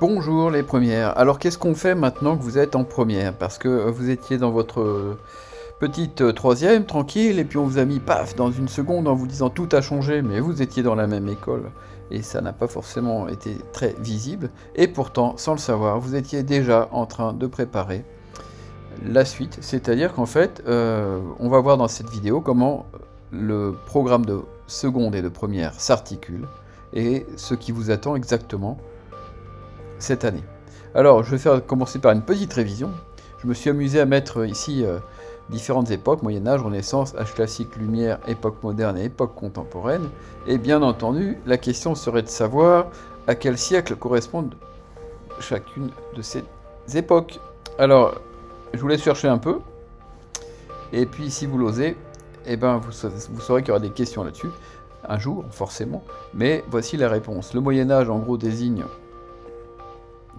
Bonjour les premières. Alors qu'est-ce qu'on fait maintenant que vous êtes en première? Parce que vous étiez dans votre petite euh, troisième, tranquille, et puis on vous a mis paf dans une seconde en vous disant tout a changé, mais vous étiez dans la même école et ça n'a pas forcément été très visible. Et pourtant, sans le savoir, vous étiez déjà en train de préparer la suite. C'est-à-dire qu'en fait, euh, on va voir dans cette vidéo comment le programme de seconde et de première s'articule et ce qui vous attend exactement cette année. Alors, je vais faire commencer par une petite révision. Je me suis amusé à mettre ici euh, différentes époques, Moyen-Âge, Renaissance, âge classique, lumière, époque moderne et époque contemporaine. Et bien entendu, la question serait de savoir à quel siècle correspondent chacune de ces époques. Alors, je vous laisse chercher un peu. Et puis, si vous l'osez, eh ben, vous, vous saurez qu'il y aura des questions là-dessus, un jour, forcément. Mais voici la réponse. Le Moyen-Âge, en gros, désigne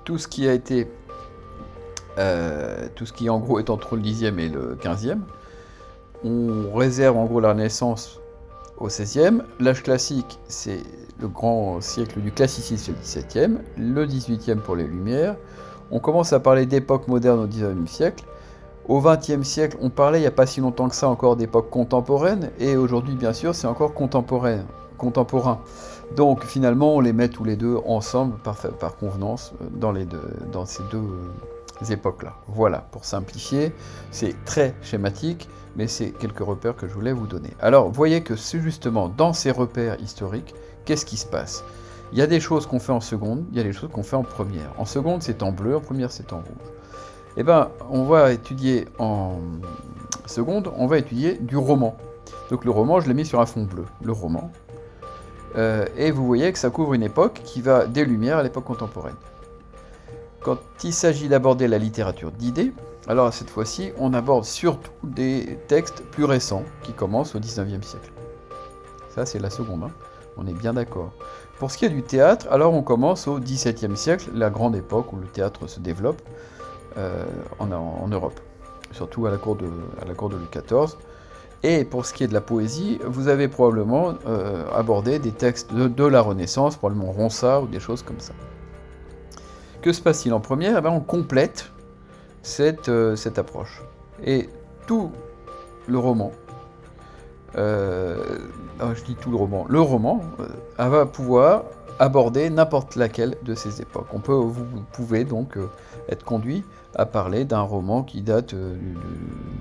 tout ce qui a été, euh, tout ce qui en gros est entre le 10e et le 15e. On réserve en gros la Renaissance au 16e. L'âge classique, c'est le grand siècle du classicisme, le 17e. Le 18e pour les Lumières. On commence à parler d'époque moderne au 19e siècle. Au 20e siècle, on parlait il n'y a pas si longtemps que ça encore d'époque contemporaine, et aujourd'hui, bien sûr, c'est encore contemporain. Donc finalement, on les met tous les deux ensemble par, convenance euh, dans, dans ces deux euh, époques-là. Voilà, pour simplifier, c'est très schématique, mais c'est quelques repères que je voulais vous donner. Alors, voyez que c'est justement dans ces repères historiques, qu'est-ce qui se passe? Il y a des choses qu'on fait en seconde, il y a des choses qu'on fait en première. En seconde, c'est en bleu, en première, c'est en rouge. Eh bien, on va étudier en seconde, on va étudier du roman. Donc le roman, je l'ai mis sur un fond bleu. Le roman, euh, et vous voyez que ça couvre une époque qui va des Lumières à l'époque contemporaine. Quand il s'agit d'aborder la littérature d'idées, alors cette fois-ci, on aborde surtout des textes plus récents qui commencent au 19e siècle. Ça, c'est la seconde, hein. on est bien d'accord. Pour ce qui est du théâtre, alors on commence au XVIIe siècle, la grande époque où le théâtre se développe euh, en, Europe, surtout à la cour de, à la cour de Louis XIV. Et pour ce qui est de la poésie, vous avez probablement euh, abordé des textes de, la Renaissance, probablement Ronsard ou des choses comme ça. Que se passe-t-il en première? Eh bien, On complète cette, euh, cette, approche. Et tout le roman, euh, ah, je dis tout le roman, le roman va pouvoir aborder n'importe laquelle de ces époques. On peut, vous pouvez donc être conduit à parler d'un roman qui date euh,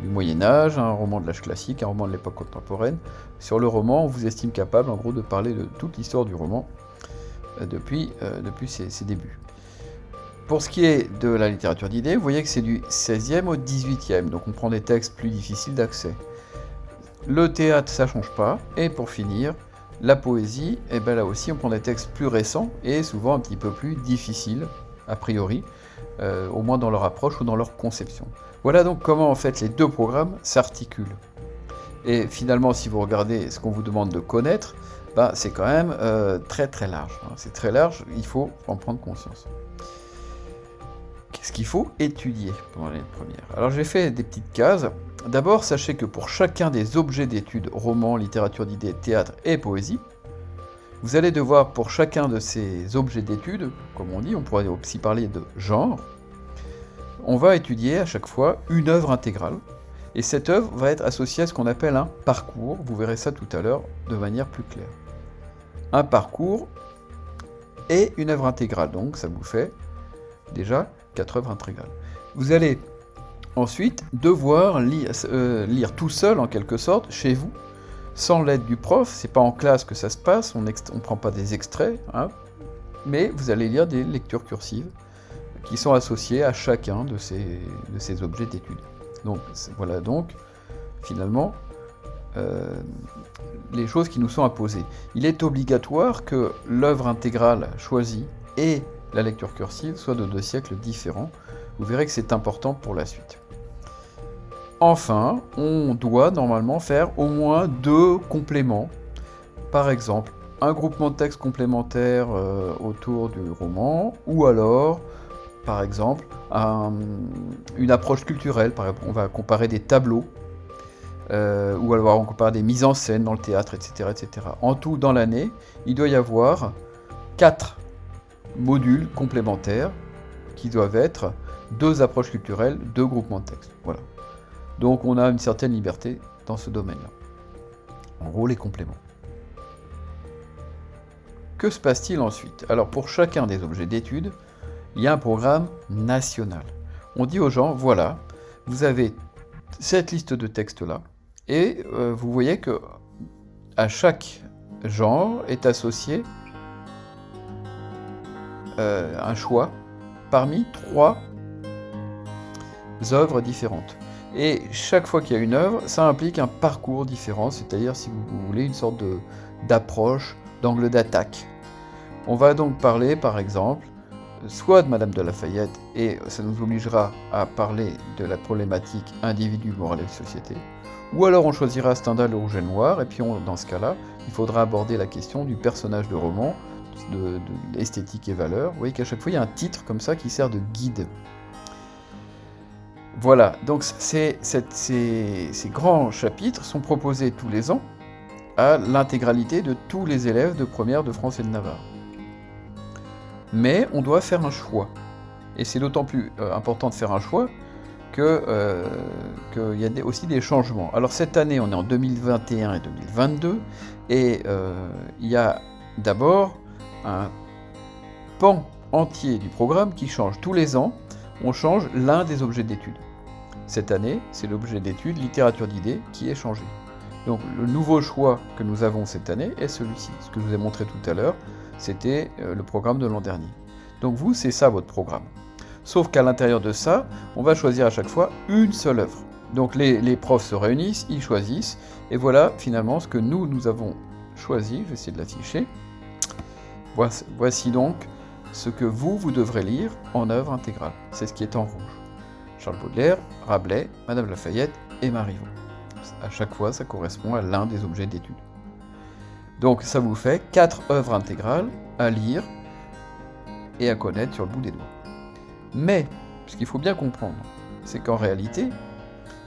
du, Moyen Âge, un roman de l'âge classique, un roman de l'époque contemporaine. Sur le roman, on vous estime capable en gros de parler de toute l'histoire du roman euh, depuis, euh, depuis ses, débuts. Pour ce qui est de la littérature d'idées, vous voyez que c'est du 16e au 18e, donc on prend des textes plus difficiles d'accès. Le théâtre, ça change pas. Et pour finir, la poésie, et eh bien là aussi on prend des textes plus récents et souvent un petit peu plus difficiles, a priori. Euh, au moins dans leur approche ou dans leur conception. Voilà donc comment en fait les deux programmes s'articulent. Et finalement, si vous regardez ce qu'on vous demande de connaître, bah, c'est quand même euh, très très large. Hein. C'est très large, il faut en prendre conscience. Qu'est-ce qu'il faut étudier pendant l'année première? Alors j'ai fait des petites cases. D'abord, sachez que pour chacun des objets d'étude, roman, littérature d'idées, théâtre et poésie, vous allez devoir, pour chacun de ces objets d'étude, comme on dit, on pourrait aussi parler de genre, on va étudier à chaque fois une œuvre intégrale. Et cette œuvre va être associée à ce qu'on appelle un parcours. Vous verrez ça tout à l'heure de manière plus claire. Un parcours et une œuvre intégrale. Donc ça vous fait déjà quatre œuvres intégrales. Vous allez ensuite devoir lire, euh, lire tout seul en quelque sorte chez vous sans l'aide du prof, c'est pas en classe que ça se passe, on ne prend pas des extraits, hein, mais vous allez lire des lectures cursives qui sont associées à chacun de ces, de ces objets d'étude. Donc voilà donc finalement euh, les choses qui nous sont imposées. Il est obligatoire que l'œuvre intégrale choisie et la lecture cursive soient de deux siècles différents. Vous verrez que c'est important pour la suite. Enfin, on doit normalement faire au moins deux compléments. Par exemple, un groupement de texte complémentaire euh, autour du roman, ou alors, par exemple, une approche culturelle. Par exemple, on va comparer des tableaux, euh, ou alors on compare des mises en scène dans le théâtre, etc. etc. En tout, dans l'année, il doit y avoir quatre modules complémentaires qui doivent être deux approches culturelles, deux groupements de texte. Voilà. Donc on a une certaine liberté dans ce domaine-là. En gros, les compléments. Que se passe-t-il ensuite? Alors pour chacun des objets d'étude, il y a un programme national. On dit aux gens, voilà, vous avez cette liste de textes-là, et euh, vous voyez que à chaque genre est associé euh, un choix parmi trois œuvres différentes. Et chaque fois qu'il y a une œuvre, ça implique un parcours différent, c'est-à-dire, si vous voulez, une sorte d'approche, d'angle d'attaque. On va donc parler, par exemple, soit de Madame de Lafayette, et ça nous obligera à parler de la problématique individu, moral et société, ou alors on choisira Stendhal le rouge et noir, et puis dans ce cas-là, il faudra aborder la question du personnage de roman, de, l'esthétique et valeur. Vous voyez qu'à chaque fois, il y a un titre comme ça qui sert de guide. Voilà, donc ces, grands chapitres sont proposés tous les ans à l'intégralité de tous les élèves de première de France et de Navarre mais on doit faire un choix. Et c'est d'autant plus euh, important de faire un choix qu'il euh, y a aussi des changements. Alors cette année, on est en 2021 et 2022, et euh, il y a d'abord un pan entier du programme qui change. Tous les ans, on change l'un des objets d'étude. Cette année, c'est l'objet d'étude littérature d'idées qui est changé. Donc le nouveau choix que nous avons cette année est celui-ci, ce que je vous ai montré tout à l'heure, c'était euh, le programme de l'an dernier. Donc vous, c'est ça votre programme. Sauf qu'à l'intérieur de ça, on va choisir à chaque fois une seule œuvre. Donc les, profs se réunissent, ils choisissent, et voilà finalement ce que nous, nous avons choisi. Je vais essayer de l'afficher. Voici donc ce que vous, vous devrez lire en œuvre intégrale. C'est ce qui est en rouge. Charles Baudelaire, Rabelais, Madame Lafayette et Marivaux. À chaque fois, ça correspond à l'un des objets d'étude. Donc ça vous fait quatre œuvres intégrales à lire et à connaître sur le bout des doigts. Mais, ce qu'il faut bien comprendre, c'est qu'en réalité,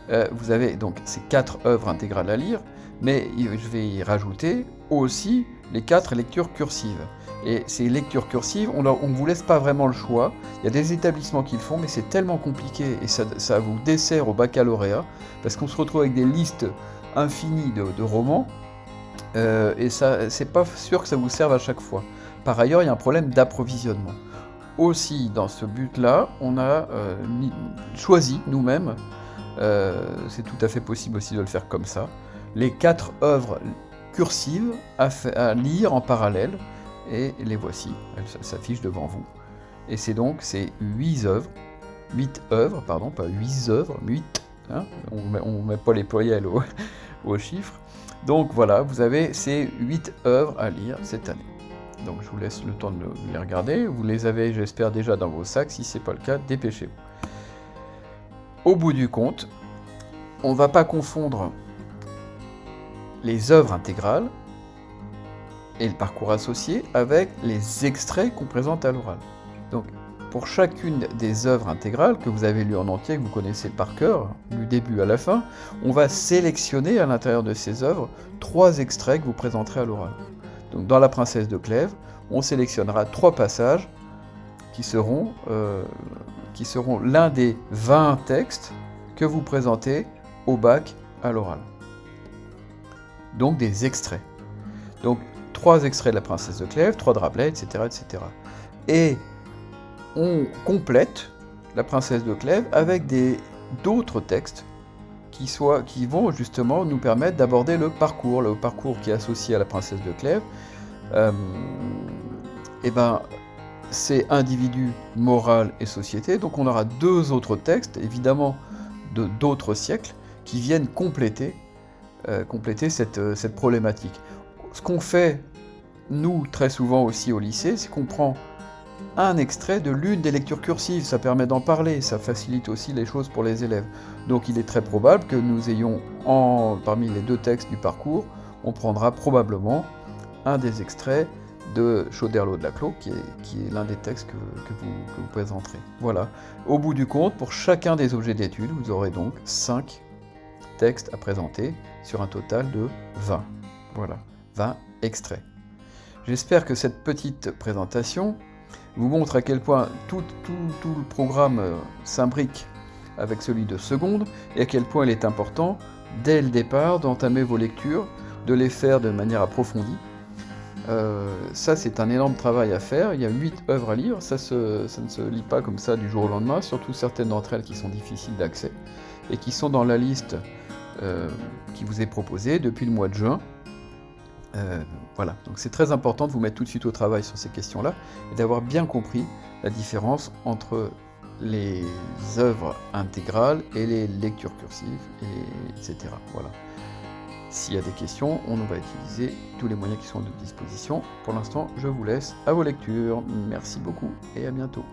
euh, vous avez donc ces quatre œuvres intégrales à lire, mais je vais y rajouter aussi les quatre lectures cursives. Et ces lectures cursives, on ne vous laisse pas vraiment le choix. Il y a des établissements qui le font, mais c'est tellement compliqué et ça, vous dessert au baccalauréat, parce qu'on se retrouve avec des listes infinies de romans, euh, et ça, c'est pas sûr que ça vous serve à chaque fois. Par ailleurs, il y a un problème d'approvisionnement. Aussi, dans ce but-là, on a euh, choisi nous-mêmes, euh, c'est tout à fait possible aussi de le faire comme ça, les quatre œuvres cursives à, lire en parallèle, et les voici, elles s'affichent devant vous. Et c'est donc ces huit œuvres, huit œuvres, pardon, pas huit œuvres, huit, hein, on ne met, pas les pluriels au, au chiffre, donc voilà, vous avez ces 8 œuvres à lire cette année. Donc je vous laisse le temps de les regarder. Vous les avez, j'espère, déjà dans vos sacs. Si ce n'est pas le cas, dépêchez-vous. Au bout du compte, on ne va pas confondre les œuvres intégrales et le parcours associé avec les extraits qu'on présente à l'oral. Donc pour chacune des œuvres intégrales que vous avez lues en entier, que vous connaissez par cœur, du début à la fin, on va sélectionner à l'intérieur de ces œuvres trois extraits que vous présenterez à l'oral. Donc dans La Princesse de Clèves, on sélectionnera trois passages qui seront, euh, l'un des 20 textes que vous présentez au bac à l'oral. Donc des extraits. Donc trois extraits de La Princesse de Clèves, trois de Rabelais, etc. etc. Et on complète la princesse de Clèves avec d'autres textes qui, qui vont justement nous permettre d'aborder le parcours, le parcours qui est associé à la princesse de Clèves. et euh, eh ben, c'est individu, moral et société. Donc on aura deux autres textes, évidemment de d'autres siècles, qui viennent compléter, euh, compléter cette, euh, cette problématique. Ce qu'on fait, nous, très souvent aussi au lycée, c'est qu'on prend un extrait de l'une des lectures cursives, ça permet d'en parler, ça facilite aussi les choses pour les élèves. Donc il est très probable que nous ayons, parmi les deux textes du parcours, on prendra probablement un des extraits de Chauderlot de la Clos, qui est, l'un des textes que, vous, que, vous, présenterez. Voilà. Au bout du compte, pour chacun des objets d'étude, vous aurez donc 5 textes à présenter sur un total de 20. Voilà, 20 extraits. J'espère que cette petite présentation vous montre à quel point tout, le programme euh, s'imbrique avec celui de seconde et à quel point il est important, dès le départ, d'entamer vos lectures, de les faire de manière approfondie. Euh, ça, c'est un énorme travail à faire. Il y a 8 œuvres à lire. Ça, ça ne se lit pas comme ça du jour au lendemain, surtout certaines d'entre elles qui sont difficiles d'accès et qui sont dans la liste euh, qui vous est proposée depuis le mois de juin. Euh, voilà, donc c'est très important de vous mettre tout de suite au travail sur ces questions-là et d'avoir bien compris la différence entre les œuvres intégrales et les lectures cursives, et etc. Voilà. S'il y a des questions, on va utiliser tous les moyens qui sont à notre disposition. Pour l'instant, je vous laisse à vos lectures. Merci beaucoup et à bientôt.